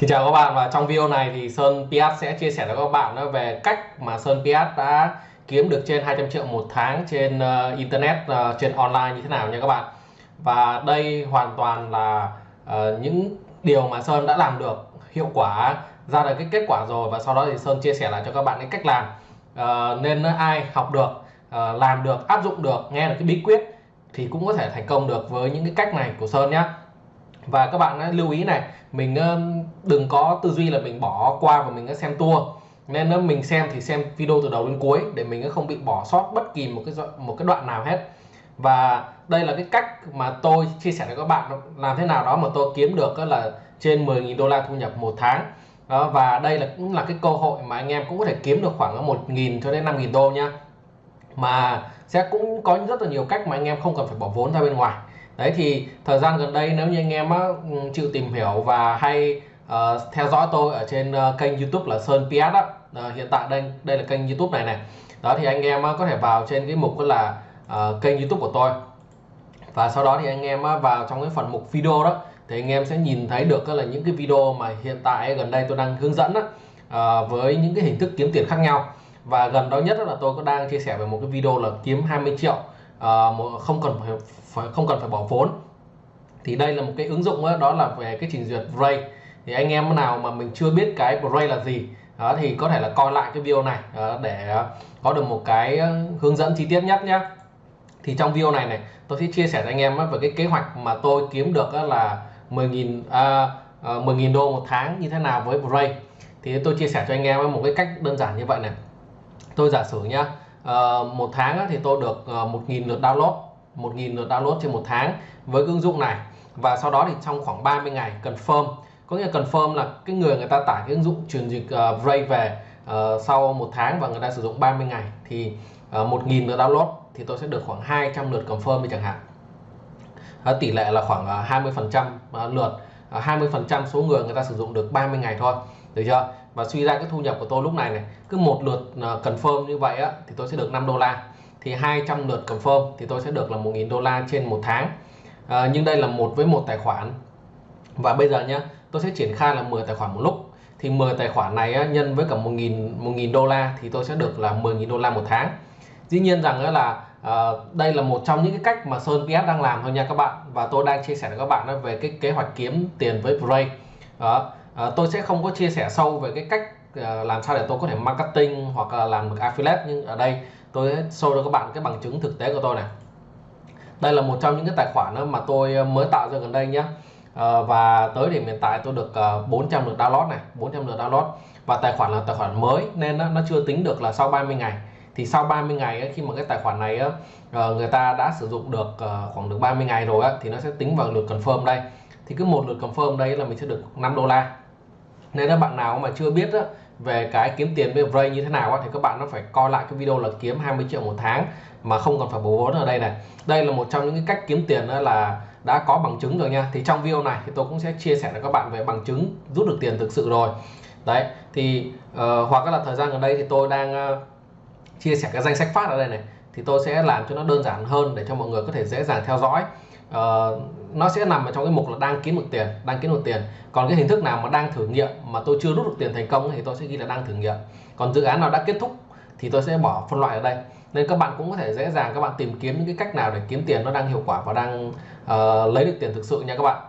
Xin chào các bạn và trong video này thì Sơn Piat sẽ chia sẻ với các bạn về cách mà Sơn Piat đã kiếm được trên 200 triệu một tháng trên uh, internet uh, trên online như thế nào nha các bạn. Và đây hoàn toàn là uh, những điều mà Sơn đã làm được hiệu quả ra được cái kết quả rồi và sau đó thì Sơn chia sẻ lại cho các bạn cái cách làm. Uh, nên ai học được, uh, làm được, áp dụng được, nghe được cái bí quyết thì cũng có thể thành công được với những cái cách này của Sơn nhé và các bạn lưu ý này mình đừng có tư duy là mình bỏ qua và mình xem tour. Nên mình xem thì xem video từ đầu đến cuối để mình không bị bỏ sót bất kỳ một cái một cái đoạn nào hết. Và đây là cái cách mà tôi chia sẻ với các bạn làm thế nào đó mà tôi kiếm được là trên 10.000 đô la thu nhập một tháng. Đó, và đây là cũng là cái cơ hội mà anh em cũng có thể kiếm được khoảng 1.000 cho đến 5.000 đô nha. Mà sẽ cũng có rất là nhiều cách mà anh em không cần phải bỏ vốn ra bên ngoài đấy thì thời gian gần đây nếu như anh em á, ừ, chịu tìm hiểu và hay uh, theo dõi tôi ở trên uh, kênh YouTube là Sơn PS á uh, hiện tại đây đây là kênh YouTube này này. Đó thì anh em á, có thể vào trên cái mục là uh, kênh YouTube của tôi. Và sau đó thì anh em á, vào trong cái phần mục video đó thì anh em sẽ nhìn thấy được là những cái video mà hiện tại gần đây tôi đang hướng dẫn đó, uh, với những cái hình thức kiếm tiền khác nhau. Và gần đó nhất là tôi có đang chia sẻ về một cái video là kiếm 20 triệu uh, không cần phải, phải không cần phải bỏ vốn. Thì đây là một cái ứng dụng đó, đó là về cái trình duyệt Ray thì anh em nào mà mình chưa biết cái Ray là gì đó thì có thể là coi lại cái video này đó, để có được một cái ờ, hướng dẫn chi tiết nhất nhé thì trong video này này tôi sẽ chia sẻ với anh em về cái kế hoạch mà tôi kiếm được là 10.000 à, ờ, 10.000 đô một tháng như thế nào với Ray thì tôi chia sẻ cho anh em một cái cách đơn giản như vậy này. Tôi giả sử nhá uh, một tháng thì tôi được ờ, uh, 1.000 lượt download 1.000 lượt download trên một tháng với ứng dụng này. Và sau đó thì trong khoảng 30 ngày confirm. Có nghĩa confirm là cái người người ta tải cái ứng dụng truyền dịch ờ, uh, Ray về uh, sau một tháng và người ta sử dụng 30 ngày thì uh, 1.000 lượt download thì tôi sẽ được khoảng 200 lượt confirm chẳng hạn. Uh, tỷ lệ là khoảng uh, 20 phần trăm lượt uh, 20 phần trăm số người người ta sử dụng được 30 ngày thôi. Được chưa? Và suy ra cái thu nhập của tôi lúc này này cứ một lượt à, confirm như vậy á thì tôi sẽ được 5 đô la. Thì 200 lượt confirm thì tôi sẽ được là 1.000 đô la trên một tháng. À, nhưng đây là một với một tài khoản. Và bây giờ nhá tôi sẽ triển khai là 10 tài khoản một lúc. Thì 10 tài khoản này á, nhân với cả 1.000 1.000 đô la thì tôi sẽ được là 10.000 đô la một tháng. Dĩ nhiên rằng là à, đây là một trong những cái cách mà Sơn PS đang làm thôi nha các bạn. Và tôi đang chia sẻ với các bạn về cái kế hoạch kiếm tiền với Brave đó à, tôi sẽ không có chia sẻ sâu về cái cách à, làm sao để tôi có thể marketing hoặc là làm được affiliate nhưng ở đây tôi sẽ show cho các bạn cái bằng chứng thực tế của tôi này. Đây là một trong những cái tài khoản mà tôi ờ, mới tạo ra gần đây nhé à, và tới điểm hiện tại tôi được 400 lượt download này 400 lượt download. Và tài khoản là tài khoản mới nên nó, nó chưa tính được là sau 30 ngày. Thì sau 30 ngày khi mà cái tài khoản này người ta đã sử dụng được khoảng được 30 ngày rồi thì nó sẽ tính vào lượt confirm đây. Thì cứ một lượt confirm đây là mình sẽ được 5 đô la nên các bạn nào mà chưa biết á, về cái kiếm tiền với Ray như thế nào á, thì các bạn nó phải coi lại cái video là kiếm 20 triệu một tháng mà không còn phải bố vốn ở đây này. Đây là một trong những cái cách kiếm tiền đó là đã có bằng chứng rồi nha. Thì trong video này thì tôi cũng sẽ chia sẻ với các bạn về bằng chứng rút được tiền thực sự rồi. Đấy thì uh, hoặc là thời gian gần đây thì tôi đang uh, chia sẻ cái danh sách phát ở đây này. Thì tôi sẽ làm cho nó đơn giản hơn để cho mọi người có thể dễ dàng theo dõi uh, nó sẽ nằm ở trong cái mục là đang kiếm được tiền đang kiếm được tiền. Còn cái hình thức nào mà đang thử nghiệm mà tôi chưa rút được tiền thành công thì tôi sẽ ghi là đang thử nghiệm. Còn dự án nào đã kết thúc thì tôi sẽ bỏ phân loại ở đây. Nên các bạn cũng có thể dễ dàng các bạn tìm kiếm những cái cách nào để kiếm tiền nó đang hiệu quả và đang uh, lấy được tiền thực sự nha các bạn.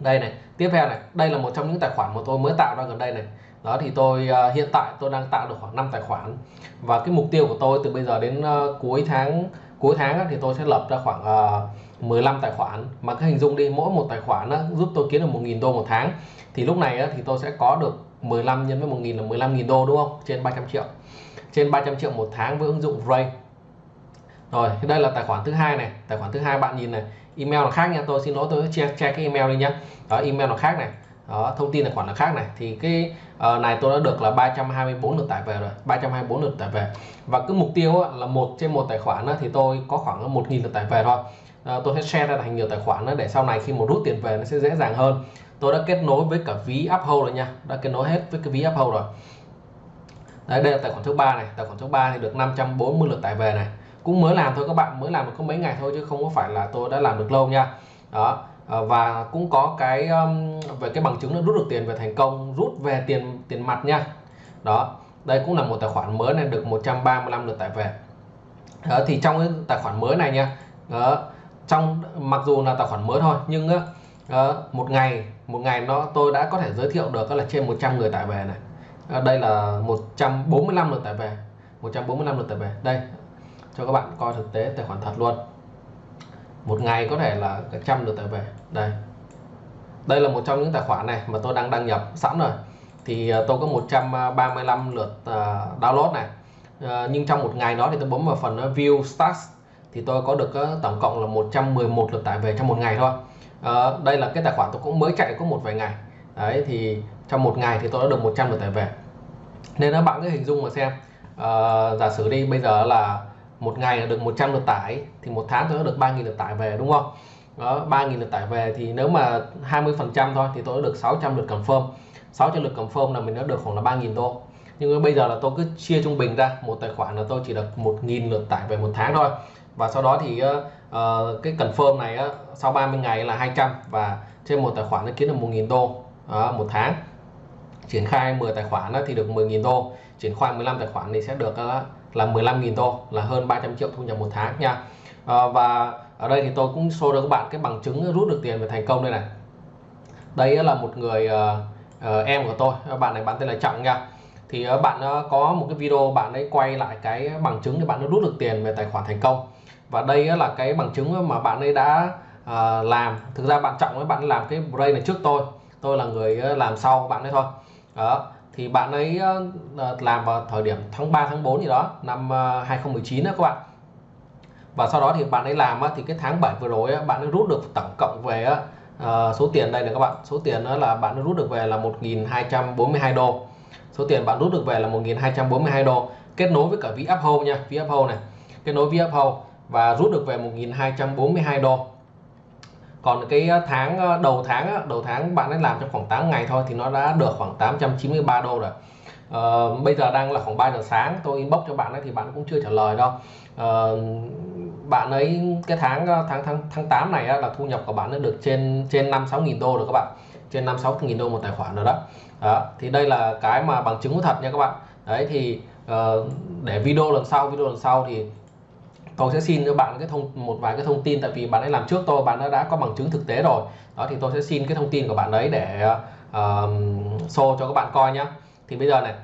Đây này tiếp theo này đây là một trong những tài khoản mà tôi mới tạo ra gần đây này. Đó thì tôi uh, hiện tại tôi đang tạo được khoảng 5 tài khoản. Và cái mục tiêu của tôi từ bây giờ đến uh, cuối tháng cuối tháng thì tôi sẽ lập ra khoảng ờ, 15 tài khoản. Mà cái hình dung đi mỗi một tài khoản giúp tôi kiếm được 1.000 đô một tháng. Thì lúc này thì tôi sẽ có được 15 nhân với 1.000 là 15.000 đô đúng không? Trên 300 triệu. Trên 300 triệu một tháng với ứng dụng Ray rồi đây là tài khoản thứ hai này. Tài khoản thứ hai bạn nhìn này. Email là khác nha. Tôi xin lỗi tôi sẽ che, che cái email đi nhá. Đó email là khác này đó thông tin tài khoản là khác này. Thì cái uh, này tôi đã được là 324 lượt tải về rồi 324 lượt tải về. Và cứ mục tiêu á, là một trên một tài khoản á, thì tôi có khoảng 1.000 lượt tải về thôi. Uh, tôi sẽ share ra thành nhiều tài khoản để sau này khi một rút tiền về nó sẽ dễ dàng hơn. Tôi đã kết nối với cả ví Uphold rồi nha. Đã kết nối hết với cái ví Uphold rồi. Đấy đây là tài khoản thứ ba này. Tài khoản thứ ba thì được 540 lượt tải về này. Cũng mới làm thôi các bạn mới làm được có mấy ngày thôi chứ không có phải là tôi đã làm được lâu nha. Đó. Ờ, và cũng có cái um, về cái bằng chứng là rút được tiền về thành công rút về tiền tiền mặt nha. Đó đây cũng là một tài khoản mới này được 135 lượt tải về. Đó, thì trong cái tài khoản mới này nha đó, trong mặc dù là tài khoản mới thôi nhưng đó, một ngày một ngày nó tôi đã có thể giới thiệu được là trên 100 người tải về này. Đó, đây là 145 lượt tải về 145 lượt tải về. Đây cho các bạn coi thực tế tài khoản thật luôn một ngày có thể là cả trăm lượt tải về. Đây. Đây là một trong những tài khoản này mà tôi đang đăng nhập sẵn rồi. Thì ờ, tôi có 135 lượt ờ, download này. Ờ, nhưng trong một ngày đó thì tôi bấm vào phần view stats thì tôi có được tổng cộng là 111 lượt tải về trong một ngày thôi. Đây là cái tài khoản tôi cũng mới chạy có một vài ngày. Đấy, thì trong một ngày thì tôi đã được 100 lượt tải về. Nên các bạn cứ hình dung mà xem. Giả sử đi, bây giờ là một ngày là được 100 lượt tải thì một tháng tôi đã được 3.000 lượt tải về đúng không? Đó 3.000 lượt tải về thì nếu mà 20 phần trăm thôi thì tôi đã được 600 lượt confirm. 600 lượt confirm là mình đã được khoảng là 3.000 đô. Nhưng bây giờ là tôi cứ chia trung bình ra một tài khoản là tôi chỉ được 1.000 lượt tải về một tháng thôi. Và sau đó thì uh, cái confirm này uh, sau 30 ngày là 200 và trên một tài khoản nó kiếm được 1.000 đô uh, một tháng. Triển khai 10 tài khoản thì được 10.000 đô. Triển khai 15 tài khoản thì sẽ được ờ, là 15.000 đô là hơn 300 triệu thu nhập một tháng nha. À, và ở đây thì tôi cũng show cho các bạn cái bằng chứng rút được tiền về thành công đây này. Đây là một người uh, uh, em của tôi bạn này bạn tên là trọng nha. Thì uh, bạn uh, có một cái video bạn ấy quay lại cái bằng chứng để bạn nó rút được tiền về tài khoản thành công. Và đây uh, là cái bằng chứng mà bạn ấy đã uh, làm. Thực ra bạn trọng với bạn ấy làm cái break này trước tôi. Tôi là người uh, làm sau bạn ấy thôi. Đó thì bạn ấy ờ, ờ, làm vào thời điểm tháng 3 tháng 4 gì đó, năm ờ, 2019 đó các bạn. Và sau đó thì bạn ấy làm thì cái tháng 7 vừa rồi bạn ấy rút được tổng cộng về số tiền đây là các bạn. Số tiền đó là bạn ấy rút được về là 1.242 đô. Số tiền bạn rút được về là 1.242 đô. Kết nối với cả ví Uphold nha ví Uphold này. Kết nối ví Uphold và rút được về 1.242 đô còn cái ờ, tháng ờ, đầu tháng đầu tháng bạn ấy làm trong khoảng 8 ngày thôi thì nó đã được khoảng 893 đô rồi. Uh, bây giờ đang là khoảng 3 giờ sáng tôi inbox cho bạn ấy thì bạn cũng chưa trả lời đâu. Uh, bạn ấy cái tháng tháng tháng tháng 8 này là thu nhập của bạn ấy được trên trên 5 6 nghìn đô rồi các bạn. Trên 5 6 nghìn đô một tài khoản rồi đó. đó thì đây là cái mà bằng chứng thật nha các bạn. Đấy thì uh, để video lần sau video lần sau thì tôi sẽ xin cho bạn cái thông một vài cái thông tin tại vì bạn ấy làm trước tôi bạn đã, đã có bằng chứng thực tế rồi. Đó thì tôi sẽ xin cái thông tin của bạn ấy để uh, show cho các bạn coi nhé thì bây giờ này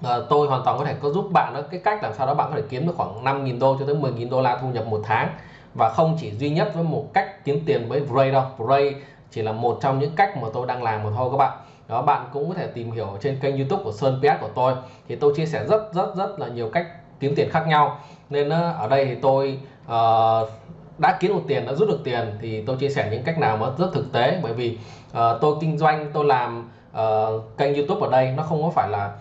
uh, tôi hoàn toàn có thể có giúp bạn đó cái cách làm sao đó bạn có thể kiếm được khoảng 5.000 đô cho tới 10.000 đô la thu nhập một tháng. Và không chỉ duy nhất với một cách kiếm tiền với Bray đâu. Bray chỉ là một trong những cách mà tôi đang làm mà thôi các bạn. Đó bạn cũng có thể tìm hiểu trên kênh YouTube của Sơn PS của tôi. Thì tôi chia sẻ rất rất rất là nhiều cách kiếm tiền khác nhau. Nên ờ, ở đây thì tôi uh, đã kiếm được tiền đã rút được tiền thì tôi chia sẻ những cách nào mà rất thực tế. Bởi vì uh, tôi kinh doanh tôi làm uh, kênh YouTube ở đây nó không có phải là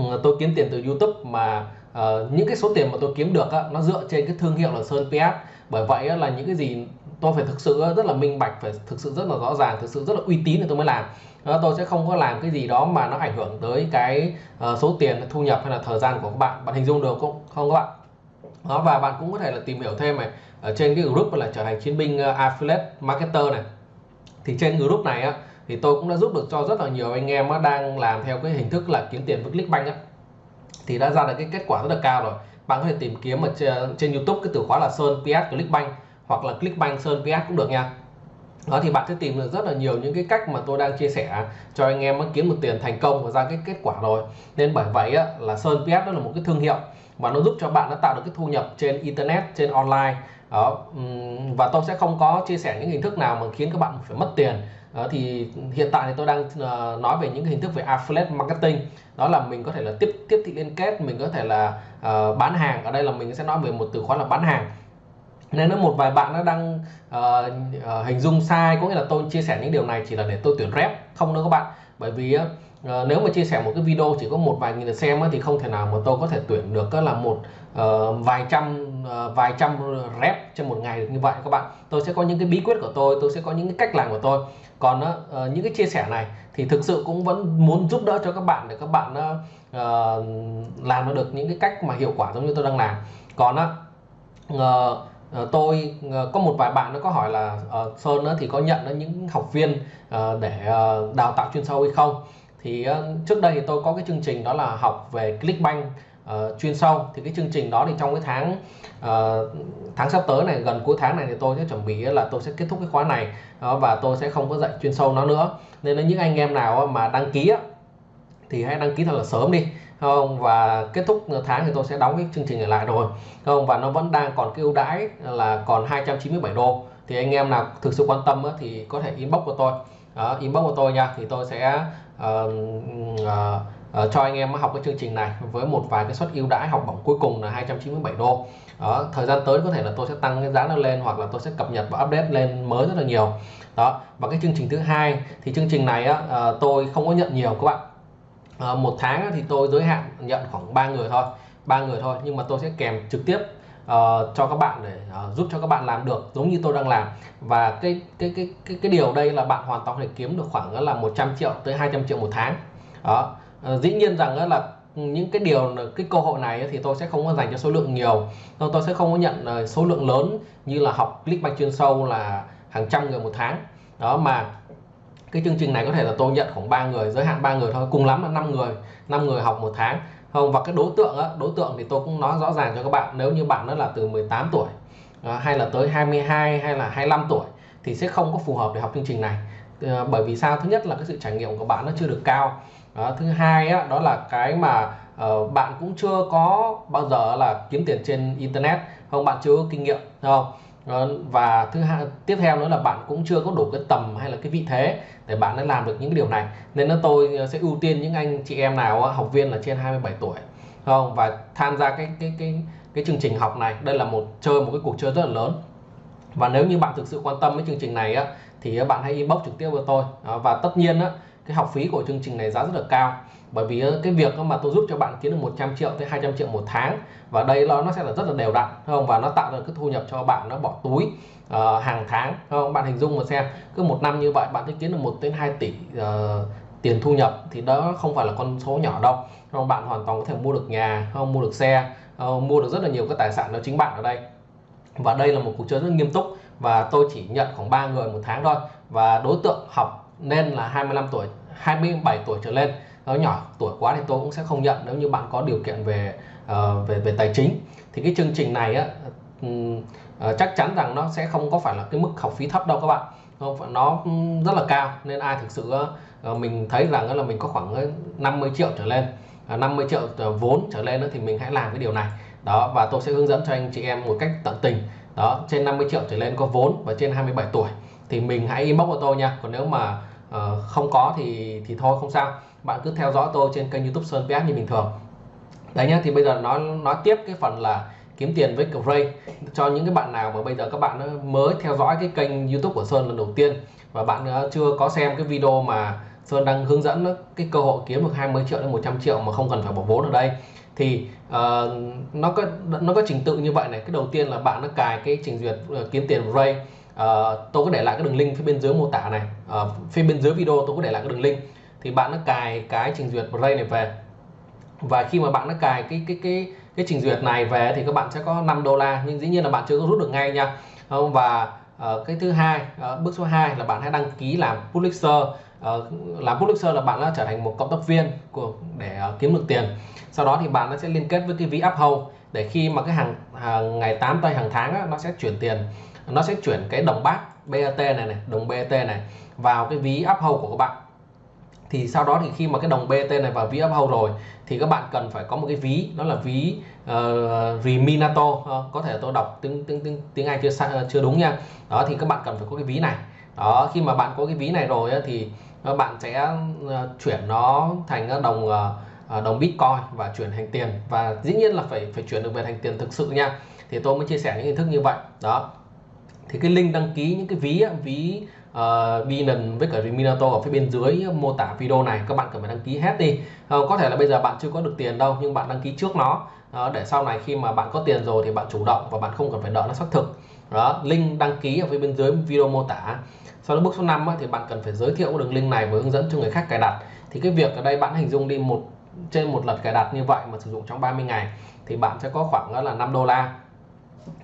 uh, tôi kiếm tiền từ YouTube mà uh, những cái số tiền mà tôi kiếm được á, nó dựa trên cái thương hiệu là Sơn PS bởi vậy á, là những cái gì tôi phải thực sự rất là minh bạch phải thực sự rất là rõ ràng thực sự rất là uy tín thì tôi mới làm. Ờ, tôi sẽ không có làm cái gì đó mà nó ảnh hưởng tới cái ờ, số tiền thu nhập hay là thời gian của các bạn. Bạn hình dung được không? Không các bạn? Đó và bạn cũng có thể là tìm hiểu thêm này. Ở trên cái group là trở thành chiến binh ờ, affiliate marketer này. Thì trên group này á thì tôi cũng đã giúp được cho rất là nhiều anh em đang làm theo cái hình thức là kiếm tiền với Clickbank á. Thì đã ra được cái kết quả rất là cao rồi. Bạn có thể tìm kiếm ở trên, YouTube cái từ khóa là Sơn PS Clickbank hoặc là Clickbank Sơn PS cũng được nha. Đó thì bạn sẽ tìm được rất là nhiều những cái cách mà tôi đang chia sẻ cho anh em kiếm được tiền thành công và ra cái kết quả rồi. Nên bởi vậy á, là Sơn PS đó là một cái thương hiệu và nó giúp cho bạn nó tạo được cái thu nhập trên internet trên online. Đó và tôi sẽ không có chia sẻ những hình thức nào mà khiến các bạn phải mất tiền. Đó, thì hiện tại thì tôi đang ờ, nói về những hình thức về affiliate marketing. Đó là mình có thể là tiếp tiếp thị liên kết mình có thể là uh, bán hàng. Ở đây là mình sẽ nói về một từ khóa là bán hàng nên nếu một vài bạn nó đang uh, uh, hình dung sai có nghĩa là tôi chia sẻ những điều này chỉ là để tôi tuyển rep không đâu các bạn. Bởi vì uh, nếu mà chia sẻ một cái video chỉ có một vài nghìn lượt xem thì không thể nào mà tôi có thể tuyển được là một uh, vài trăm uh, vài trăm rep trên một ngày được như vậy các bạn. Tôi sẽ có những cái bí quyết của tôi tôi sẽ có những cái cách làm của tôi. Còn uh, những cái chia sẻ này thì thực sự cũng vẫn muốn giúp đỡ cho các bạn để các bạn uh, làm được những cái cách mà hiệu quả giống như tôi đang làm. Còn uh, Ờ, tôi ờ, có một vài bạn nó có hỏi là uh, Sơn uh, thì có nhận những học viên uh, để uh, đào tạo chuyên sâu hay không? Thì uh, trước đây thì tôi có cái chương trình đó là học về Clickbank uh, chuyên sâu. Thì cái chương trình đó thì trong cái tháng uh, tháng sắp tới này gần cuối tháng này thì tôi sẽ chuẩn bị là tôi sẽ kết thúc cái khóa này. Uh, và tôi sẽ không có dạy chuyên sâu nó nữa. Nên là những anh em nào mà đăng ký thì hãy đăng ký thật là sớm đi không và kết thúc tháng thì tôi sẽ đóng cái chương trình này lại rồi không và nó vẫn đang còn cái ưu đãi là còn 297 đô. Thì anh em nào thực sự quan tâm thì có thể inbox của tôi. Đó, inbox của tôi nha. Thì tôi sẽ uh, uh, uh, cho anh em học cái chương trình này với một vài cái suất ưu đãi học bổng cuối cùng là 297 đô. Đó thời gian tới có thể là tôi sẽ tăng cái giá nó lên hoặc là tôi sẽ cập nhật và update lên mới rất là nhiều. Đó và cái chương trình thứ hai thì chương trình này á, uh, tôi không có nhận nhiều các bạn à, một tháng thì tôi giới hạn nhận khoảng 3 người thôi ba người thôi nhưng mà tôi sẽ kèm trực tiếp uh, cho các bạn để uh, giúp cho các bạn làm được giống như tôi đang làm. Và cái cái cái cái cái điều đây là bạn hoàn toàn có thể kiếm được khoảng là 100 triệu tới 200 triệu một tháng. Đó. Uh, dĩ nhiên rằng là những cái điều cái cơ hội này thì tôi sẽ không có dành cho số lượng nhiều. Tôi sẽ không có nhận số lượng lớn như là học Clickbank chuyên sâu là hàng trăm người một tháng. Đó mà cái chương trình này có thể là tôi nhận khoảng 3 người giới hạn 3 người thôi cùng lắm là 5 người 5 người học một tháng. Không và cái đối tượng á, đối tượng thì tôi cũng nói rõ ràng cho các bạn nếu như bạn đó là từ 18 tuổi ờ, hay là tới 22 hay là 25 tuổi thì sẽ không có phù hợp để học chương trình này. Ờ, bởi vì sao? Thứ nhất là cái sự trải nghiệm của bạn nó chưa được cao. Đó, thứ hai á, đó là cái mà uh, bạn cũng chưa có bao giờ là kiếm tiền trên internet. Không bạn chưa có kinh nghiệm không? Vâng, và thứ hai, tiếp theo nữa là bạn cũng chưa có đủ cái tầm hay là cái vị thế để bạn đã làm được những cái điều này. Nên là tôi ờ, sẽ ưu tiên những anh chị em nào ờ, học viên là trên 27 tuổi không? Và tham gia cái cái cái cái chương trình học này. Đây là một, chơi một cái cuộc chơi rất là lớn. Và nếu như bạn thực sự quan tâm với chương trình này á, thì bạn hãy inbox trực tiếp với tôi. Ờ, và tất nhiên á cái học phí của chương trình này giá rất là cao. Bởi vì ờ, cái việc mà tôi giúp cho bạn kiếm được 100 triệu tới 200 triệu một tháng và đây nó nó sẽ là rất là đều đặn không? Và nó tạo ra cái thu nhập cho bạn nó bỏ túi uh, hàng tháng không? Bạn hình dung mà xem cứ một năm như vậy bạn sẽ kiếm được 1 đến 2 tỷ uh, tiền thu nhập thì đó không phải là con số nhỏ đâu. Không? Bạn hoàn toàn có thể mua được nhà không? Mua được xe uh, mua được rất là nhiều cái tài sản đó chính bạn ở đây. Và đây là một cuộc chơi rất nghiêm túc và tôi chỉ nhận khoảng 3 người một tháng thôi. Và đối tượng học nên là 25 tuổi 27 tuổi trở lên. Nó nhỏ tuổi quá thì tôi cũng sẽ không nhận. Nếu như bạn có điều kiện về uh, về về tài chính. Thì cái chương trình này á uh, chắc chắn rằng nó sẽ không có phải là cái mức học phí thấp đâu các bạn. Không nó rất là cao. Nên ai thực sự uh, mình thấy rằng là mình có khoảng 50 triệu trở lên uh, 50 triệu vốn trở lên nữa thì mình hãy làm cái điều này. Đó và tôi sẽ hướng dẫn cho anh chị em một cách tận tình. Đó trên 50 triệu trở lên có vốn và trên 27 tuổi thì mình hãy inbox cho tôi nha. Còn nếu mà uh, không có thì thì thôi không sao. Bạn cứ theo dõi tôi trên kênh youtube Sơn PS như bình thường. Đấy nhá thì bây giờ nói nói tiếp cái phần là kiếm tiền với Gray cho những cái bạn nào mà bây giờ các bạn mới theo dõi cái kênh youtube của Sơn lần đầu tiên và bạn ờ, chưa có xem cái video mà Sơn đang hướng dẫn cái cơ hội kiếm được 20 triệu đến 100 triệu mà không cần phải bỏ vốn ở đây. Thì uh, nó có nó có trình tự như vậy này. Cái đầu tiên là bạn nó cài cái trình duyệt uh, kiếm tiền Ray uh, tôi có để lại cái đường link phía bên dưới mô tả này. Uh, phía bên dưới video tôi có để lại cái đường link. Thì bạn nó cài cái trình duyệt Ray này về. Và khi mà bạn nó cài cái cái cái cái trình duyệt này về thì các bạn sẽ có 5 đô la. Nhưng dĩ nhiên là bạn chưa có rút được ngay nha. Không và uh, cái thứ hai uh, bước số 2 là bạn hãy đăng ký làm publisher. Uh, làm publisher là bạn đã trở thành một cộng tác viên của để uh, kiếm được tiền. Sau đó thì bạn nó sẽ liên kết với cái ví Uphold để khi mà cái hàng, hàng ngày 8 tây hàng tháng á, nó sẽ chuyển tiền nó sẽ chuyển cái đồng bát BAT này này đồng BAT này vào cái ví Uphold của các bạn. Thì sau đó thì khi mà cái đồng BT này vào ví uphold rồi thì các bạn cần phải có một cái ví đó là ví uh, Reminato. Uh, có thể tôi đọc tiếng tiếng tiếng tiếng Anh chưa ờ, chưa đúng nha. Đó thì các bạn cần phải có cái ví này. Đó khi mà bạn có cái ví này rồi thì các bạn sẽ chuyển nó thành đồng đồng Bitcoin và chuyển thành tiền. Và dĩ nhiên là phải phải chuyển được về thành tiền thực sự nha. Thì tôi mới chia sẻ những hình thức như vậy. Đó thì cái link đăng ký những cái ví ví ờ, uh, Binance với cả minato ở phía bên dưới mô tả video này các bạn cần phải đăng ký hết đi. Uh, có thể là bây giờ bạn chưa có được tiền đâu nhưng bạn đăng ký trước nó. Uh, để sau này khi mà bạn có tiền rồi thì bạn chủ động và bạn không cần phải đợi nó xác thực. Đó link đăng ký ở phía bên dưới video mô tả. Sau đó bước số 5 á, thì bạn cần phải giới thiệu đường link này và hướng dẫn cho người khác cài đặt. Thì cái việc ở đây bạn hình dung đi một trên một lần cài đặt như vậy mà sử dụng trong 30 ngày thì bạn sẽ có khoảng là 5 đô la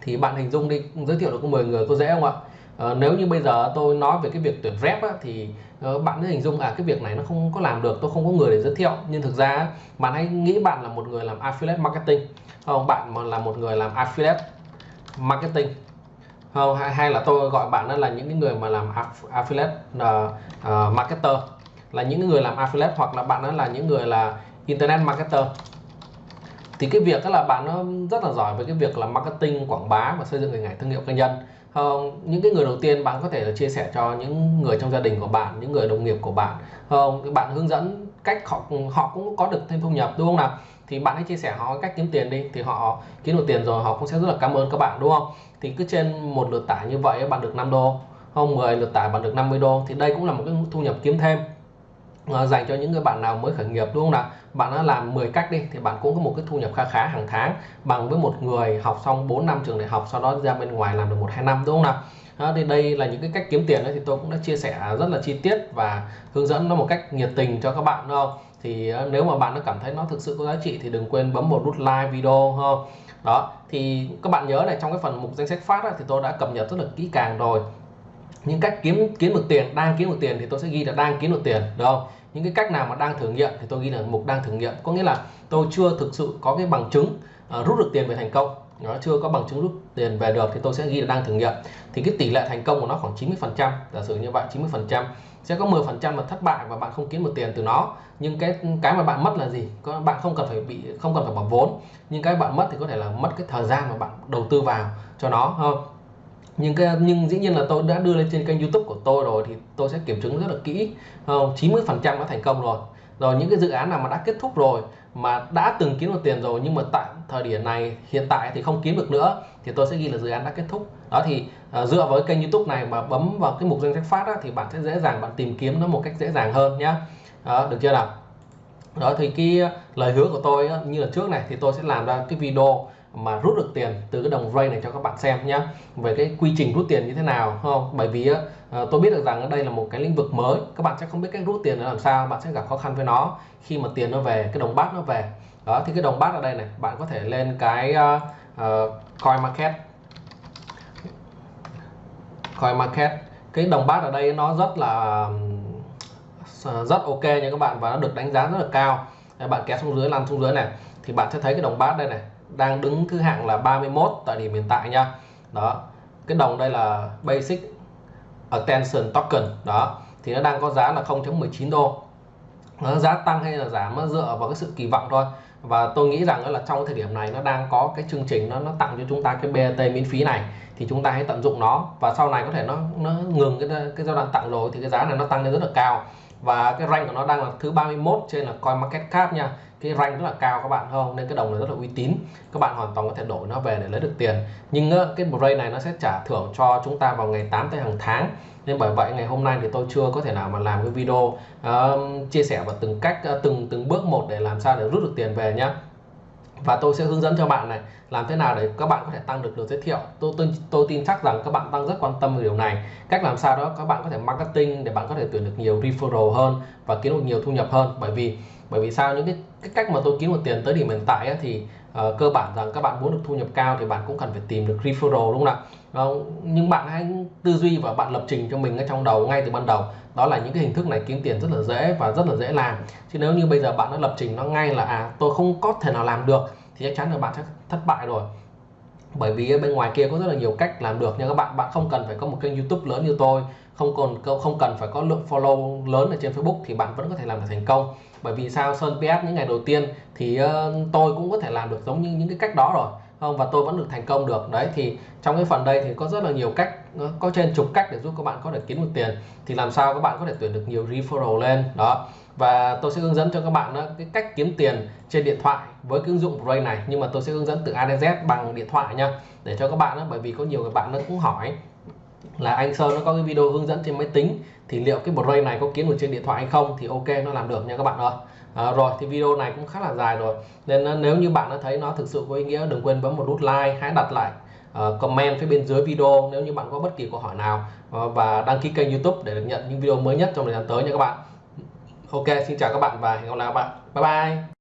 thì bạn hình dung đi giới thiệu được 10 người có dễ không ạ? À, nếu như bây giờ tôi nói về cái việc tuyển rep á, thì uh, bạn cứ hình dung à cái việc này nó không có làm được tôi không có người để giới thiệu. Nhưng thực ra bạn hãy nghĩ bạn là một người làm affiliate marketing không bạn mà là một người làm affiliate marketing không hay, hay là tôi gọi bạn đó là những người mà làm affiliate uh, uh, marketer là những người làm affiliate hoặc là bạn đó là những người là internet marketer thì cái việc là bạn nó rất là giỏi với cái việc là marketing, quảng bá và xây dựng hình ảnh thương hiệu cá nhân. Không những cái người đầu tiên bạn có thể là chia sẻ cho những người trong gia đình của bạn, những người đồng nghiệp của bạn. Không bạn hướng dẫn cách họ họ cũng có được thêm thu nhập, đúng không nào? Thì bạn hãy chia sẻ họ cách kiếm tiền đi, thì họ kiếm được tiền rồi họ cũng sẽ rất là cảm ơn các bạn, đúng không? Thì cứ trên một lượt tải như vậy bạn được 5 đô. Không 10 lượt tải bạn được 50 đô. Thì đây cũng là một cái thu nhập kiếm thêm. Ờ, dành cho những người bạn nào mới khởi nghiệp đúng không nào? Bạn đã làm 10 cách đi thì bạn cũng có một cái thu nhập khá khá hàng tháng bằng với một người học xong 4 năm trường đại học sau đó ra bên ngoài làm được một hai năm đúng không nào? Đó, thì đây là những cái cách kiếm tiền đấy thì tôi cũng đã chia sẻ rất là chi tiết và hướng dẫn nó một cách nhiệt tình cho các bạn đúng không? Thì ờ, nếu mà bạn nó cảm thấy nó thực sự có giá trị thì đừng quên bấm một nút like video không? Đó thì các bạn nhớ này trong cái phần mục danh sách phát thì tôi đã cập nhật rất là kỹ càng rồi những cách kiếm kiếm được tiền đang kiếm được tiền thì tôi sẽ ghi là đang kiếm được tiền được không? Những cái cách nào mà đang thử nghiệm thì tôi ghi là mục đang thử nghiệm. Có nghĩa là tôi chưa thực sự có cái bằng chứng uh, rút được tiền về thành công. Nó chưa có bằng chứng rút tiền về được thì tôi sẽ ghi là đang thử nghiệm. Thì cái tỷ lệ thành công của nó khoảng 90 phần trăm giả sử như vậy 90 phần trăm. Sẽ có 10 phần trăm là thất bại và bạn không kiếm được tiền từ nó. Nhưng cái cái mà bạn mất là gì? Có bạn không cần phải bị không cần phải bỏ vốn. Nhưng cái bạn mất thì có thể là mất cái thời gian mà bạn đầu tư vào cho nó không nhưng cái nhưng dĩ nhiên là tôi đã đưa lên trên kênh YouTube của tôi rồi thì tôi sẽ kiểm chứng rất là kỹ không? 90 phần trăm đã thành công rồi. Rồi những cái dự án nào mà đã kết thúc rồi mà đã từng kiếm được tiền rồi nhưng mà tại thời điểm này hiện tại thì không kiếm được nữa thì tôi sẽ ghi là dự án đã kết thúc. Đó thì uh, dựa với kênh YouTube này mà bấm vào cái mục danh sách phát á, thì bạn sẽ dễ dàng bạn tìm kiếm nó một cách dễ dàng hơn nhá. Đó, được chưa nào? Đó thì cái lời hứa của tôi như là trước này thì tôi sẽ làm ra cái video mà rút được tiền từ cái đồng ray này cho các bạn xem nhé về cái quy trình rút tiền như thế nào không? Bởi vì uh, tôi biết được rằng đây là một cái lĩnh vực mới. Các bạn sẽ không biết cách rút tiền làm sao bạn sẽ gặp khó khăn với nó khi mà tiền nó về cái đồng bát nó về. Đó thì cái đồng bát ở đây này bạn có thể lên cái uh, uh, coin market. Coin market. Cái đồng bát ở đây nó rất là rất ok nha các bạn và nó được đánh giá rất là cao. Đấy, bạn kéo xuống dưới lăn xuống dưới này thì bạn sẽ thấy cái đồng bát đây này đang đứng thứ hạng là 31 tại điểm hiện tại nha. Đó, cái đồng đây là basic attention token. Đó, thì nó đang có giá là 0.19 đô. Nó giá tăng hay là giảm nó dựa vào cái sự kỳ vọng thôi. Và tôi nghĩ rằng là trong thời điểm này nó đang có cái chương trình nó nó tặng cho chúng ta cái BAT miễn phí này, thì chúng ta hãy tận dụng nó. Và sau này có thể nó nó ngừng cái cái giai đoạn tặng rồi thì cái giá này nó tăng lên rất là cao và cái rank của nó đang là thứ 31 trên là coin market cap nha. Cái rank rất là cao các bạn không? Nên cái đồng này rất là uy tín. Các bạn hoàn toàn có thể đổi nó về để lấy được tiền. Nhưng cái break này nó sẽ trả thưởng cho chúng ta vào ngày 8 tới hàng tháng. Nên bởi vậy ngày hôm nay thì tôi chưa có thể nào mà làm cái video uh, chia sẻ vào từng cách uh, từng từng bước một để làm sao để rút được tiền về nhá và tôi sẽ hướng dẫn cho bạn này làm thế nào để các bạn có thể tăng được lượt giới thiệu. Tôi, tôi tôi tin chắc rằng các bạn đang rất quan tâm về điều này. Cách làm sao đó các bạn có thể marketing để bạn có thể tuyển được nhiều referral hơn và kiếm được nhiều thu nhập hơn. Bởi vì bởi vì sao? Những cái, cái cách mà tôi kiếm được tiền tới điểm hiện tại ấy, thì uh, cơ bản rằng các bạn muốn được thu nhập cao thì bạn cũng cần phải tìm được referral đúng không nào đó nhưng bạn hãy tư duy và bạn lập trình cho mình ở trong đầu, ngay từ ban đầu. Đó là những cái hình thức này kiếm tiền rất là dễ và rất là dễ làm. Chứ nếu như bây giờ bạn đã lập trình nó ngay là à tôi không có thể nào làm được, thì chắc chắn là bạn sẽ thất bại rồi. Bởi vì bên ngoài kia có rất là nhiều cách làm được nha các bạn. Bạn không cần phải có một kênh YouTube lớn như tôi, không còn không cần phải có lượng follow lớn ở trên Facebook thì bạn vẫn có thể làm được thành công. Bởi vì sao? Sơn PS những ngày đầu tiên thì tôi cũng có thể làm được giống như những cái cách đó rồi không và tôi vẫn được thành công được. Đấy thì trong cái phần đây thì có rất là nhiều cách ờ, có trên chục cách để giúp các bạn có thể kiếm được tiền. Thì làm sao các bạn có thể tuyển được nhiều referral lên đó. Và tôi sẽ hướng dẫn cho các bạn đó, cái cách kiếm tiền trên điện thoại với cái ứng dụng Ray này. Nhưng mà tôi sẽ hướng dẫn từ A đến Z bằng điện thoại nha để cho các bạn đó, bởi vì có nhiều người bạn nó cũng hỏi là anh Sơn nó có cái video hướng dẫn trên máy tính thì liệu cái Bray này có kiếm được trên điện thoại hay không? Thì ok nó làm được nha các bạn ơi à, rồi thì video này cũng khá là dài rồi. Nên nếu như bạn đã thấy nó thực sự có ý nghĩa đừng quên bấm một nút like hãy đặt lại uh, comment phía bên dưới video nếu như bạn có bất kỳ câu hỏi nào. Uh, và đăng ký kênh YouTube để được nhận những video mới nhất trong thời gian tới nha các bạn. Ok xin chào các bạn và hẹn gặp lại các bạn. Bye bye.